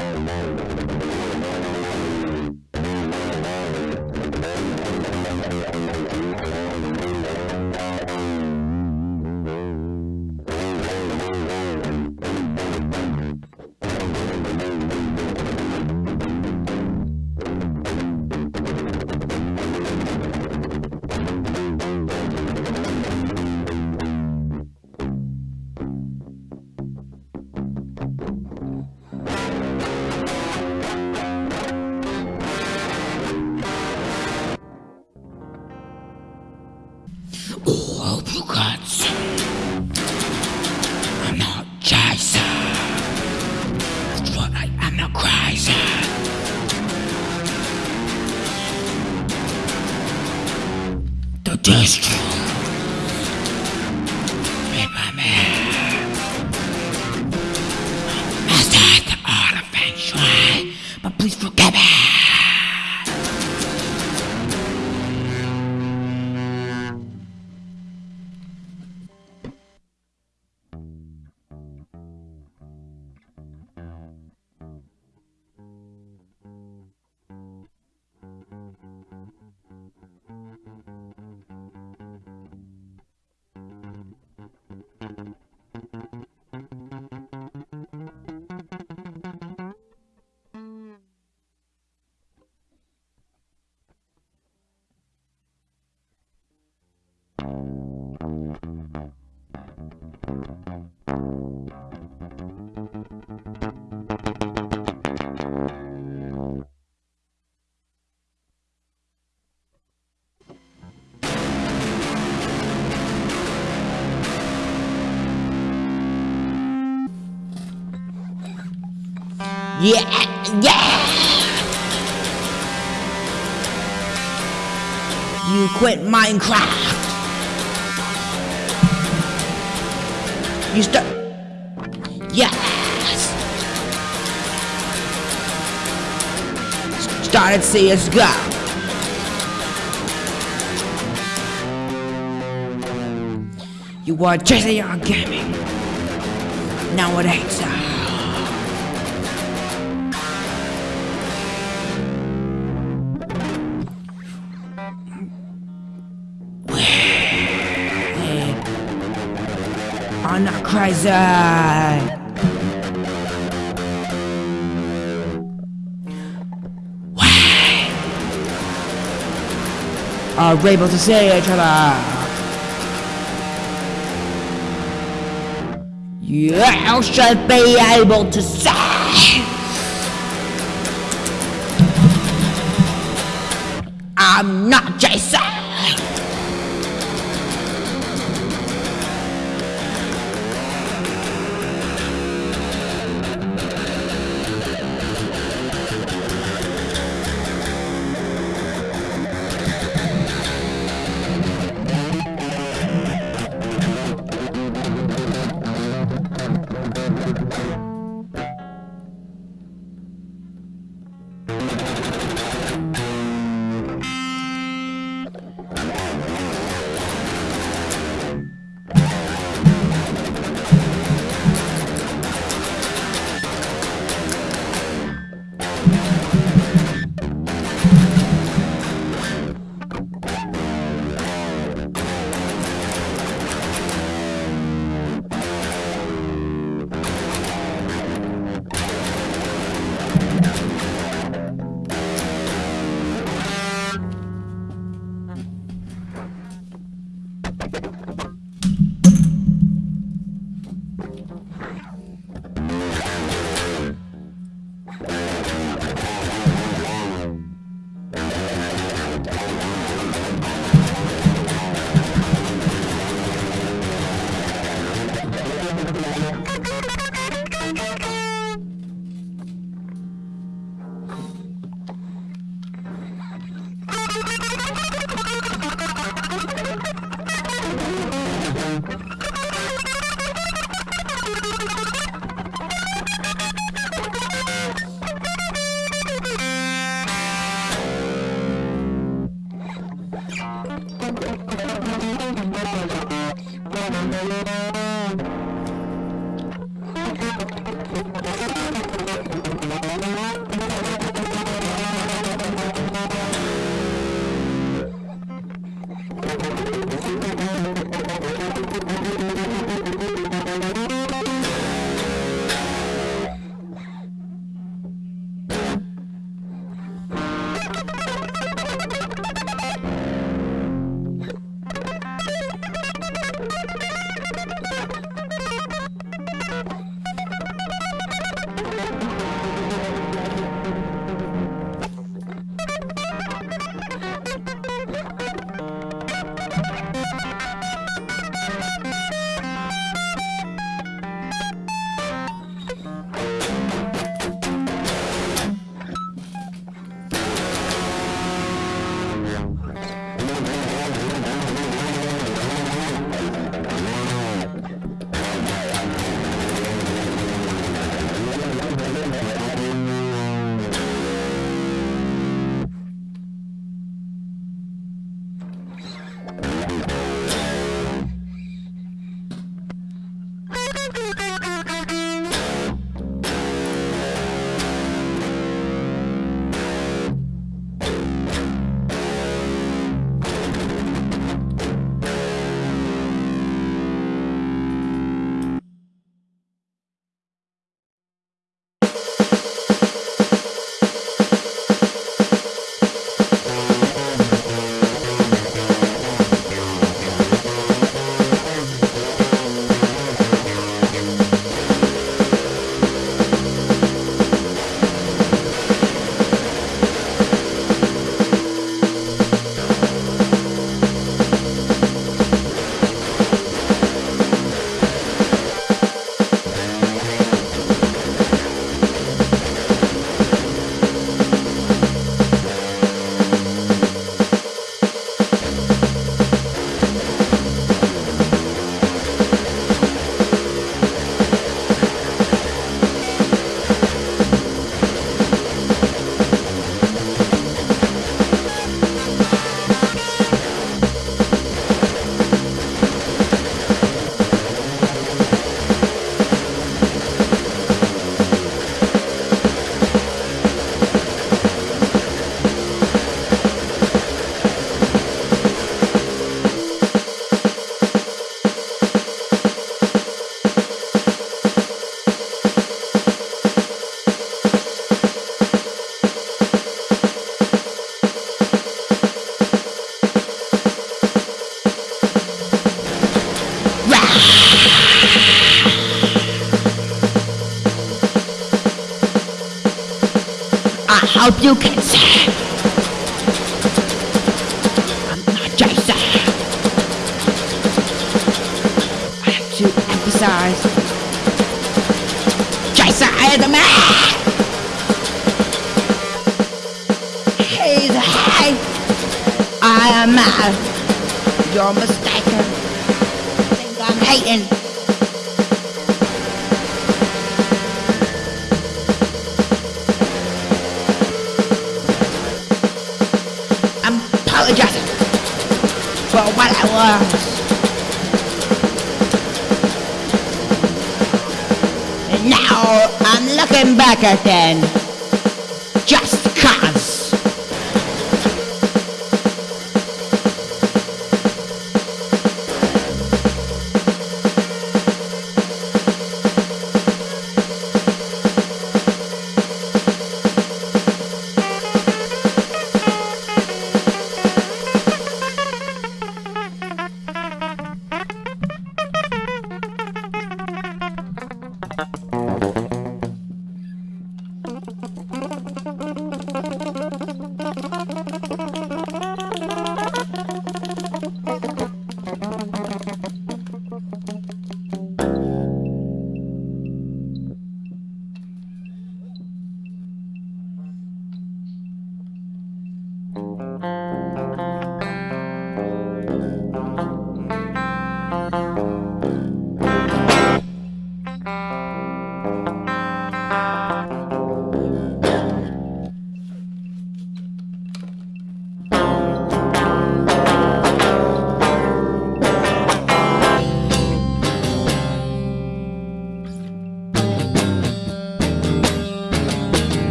Música Oh, Yeah, yeah. You quit Minecraft. You start. Yes. Started CS:GO. You were Jesse on gaming. Nowadays. Uh, I'm not crazy. Are able to see each other. You should be able to see. I'm not Jason. I am mad. You're mistaken. Think I'm hating. I'm apologizing for what I was. And now I'm looking back at then.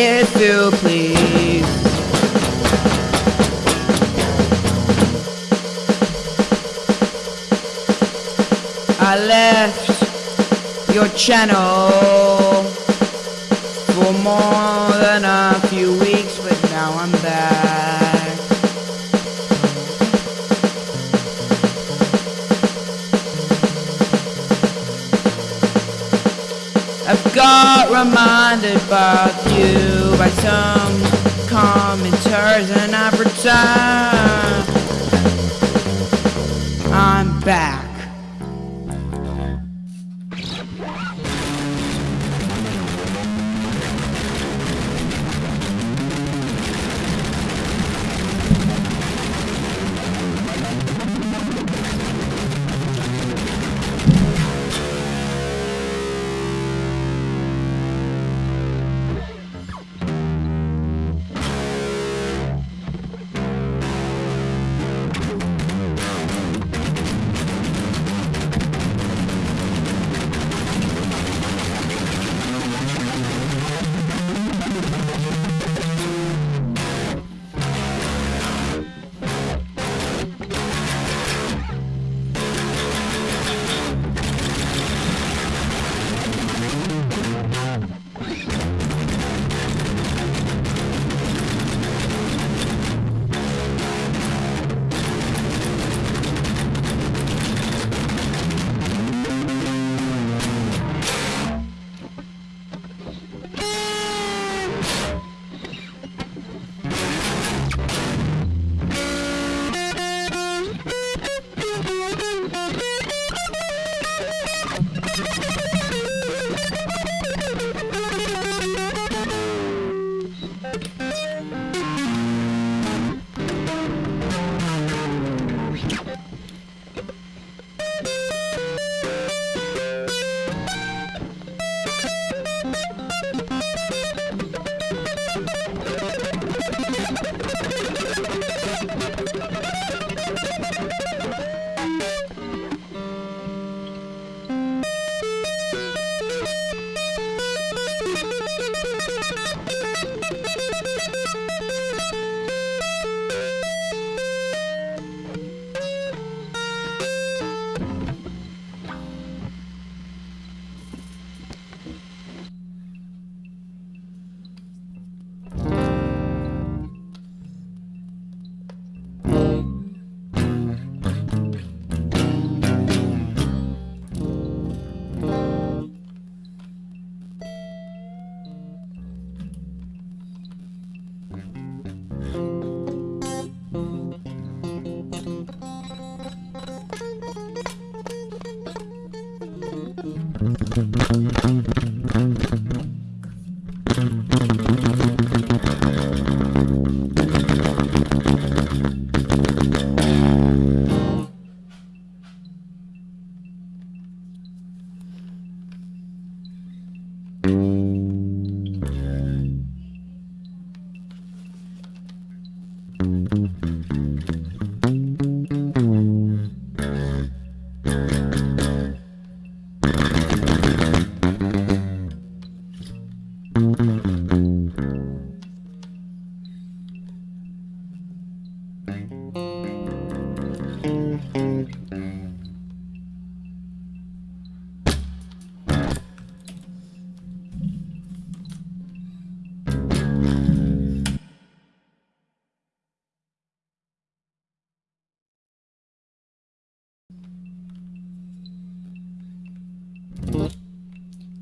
If you please. I left your channel reminded about you by some commenters and I've returned. I'm back.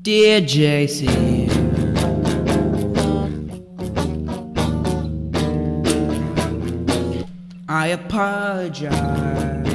Dear JC, apologize.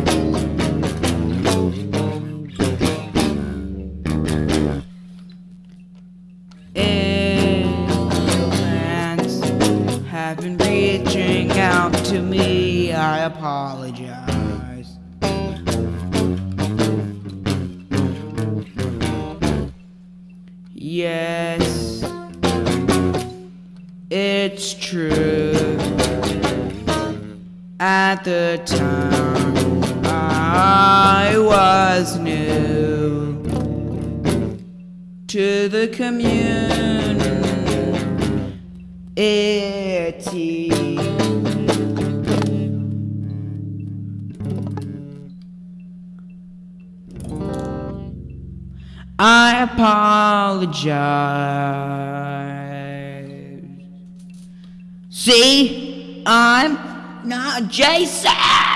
Community. I apologize. See, I'm not Jason.